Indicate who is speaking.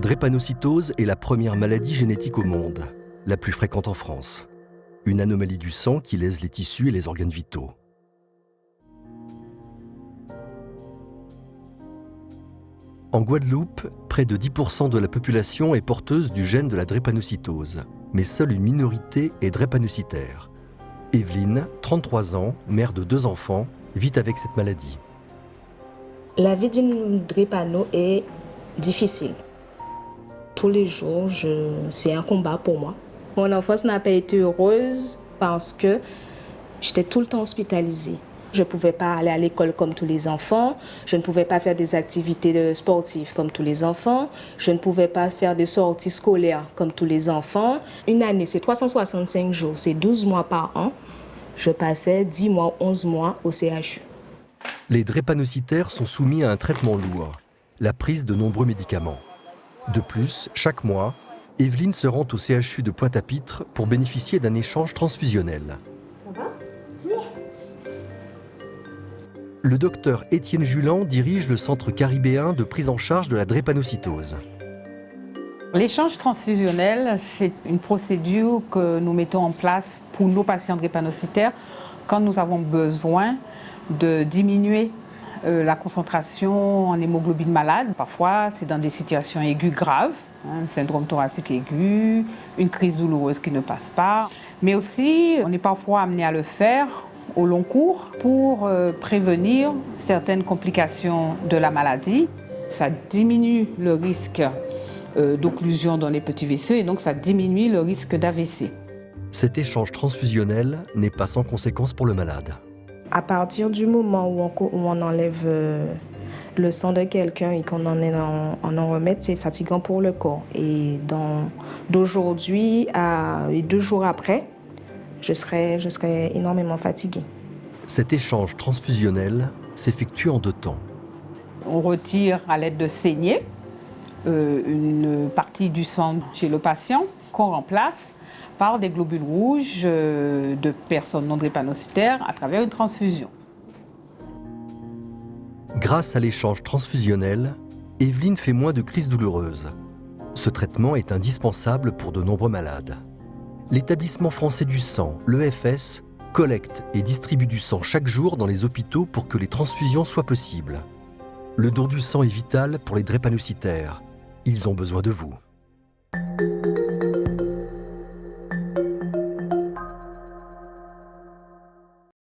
Speaker 1: drépanocytose est la première maladie génétique au monde, la plus fréquente en France. Une anomalie du sang qui lèse les tissus et les organes vitaux. En Guadeloupe, près de 10% de la population est porteuse du gène de la drépanocytose, mais seule une minorité est drépanocytaire. Evelyne, 33 ans, mère de deux enfants, vit avec cette maladie.
Speaker 2: La vie d'une drépano est difficile. Tous les jours, c'est un combat pour moi. Mon enfance n'a pas été heureuse parce que j'étais tout le temps hospitalisée. Je ne pouvais pas aller à l'école comme tous les enfants. Je ne pouvais pas faire des activités sportives comme tous les enfants. Je ne pouvais pas faire des sorties scolaires comme tous les enfants. Une année, c'est 365 jours, c'est 12 mois par an. Je passais 10 mois, 11 mois au CHU.
Speaker 1: Les drépanocytaires sont soumis à un traitement lourd, la prise de nombreux médicaments. De plus, chaque mois, Evelyne se rend au CHU de Pointe-à-Pitre pour bénéficier d'un échange transfusionnel. Le docteur Étienne Julan dirige le centre caribéen de prise en charge de la drépanocytose.
Speaker 3: L'échange transfusionnel, c'est une procédure que nous mettons en place pour nos patients drépanocytaires quand nous avons besoin de diminuer euh, la concentration en hémoglobine malade. Parfois, c'est dans des situations aiguës graves, un hein, syndrome thoracique aigu, une crise douloureuse qui ne passe pas. Mais aussi, on est parfois amené à le faire au long cours pour euh, prévenir certaines complications de la maladie. Ça diminue le risque euh, d'occlusion dans les petits vaisseaux et donc ça diminue le risque d'AVC.
Speaker 1: Cet échange transfusionnel n'est pas sans conséquences pour le malade.
Speaker 2: À partir du moment où on, enlève euh, le sang de quelqu'un et qu'on en, en, en remet, c'est fatigant pour le corps. Et d'aujourd'hui à deux jours après, je serais, je serais énormément fatiguée.
Speaker 1: Cet échange transfusionnel s'effectue en deux temps.
Speaker 3: On retire à l'aide de saignées euh, une partie du sang chez le patient qu'on remplace par des globules rouges euh, de personnes non drépanocytaires à travers une transfusion.
Speaker 1: Grâce à l'échange transfusionnel, Evelyne fait moins de crises douloureuses. Ce traitement est indispensable pour de nombreux malades l'établissement français du sang, l'EFS, collecte et distribue du sang chaque jour dans les hôpitaux pour que les transfusions soient possibles. Le don du sang est vital pour les drépanocytaires. Ils ont besoin de vous.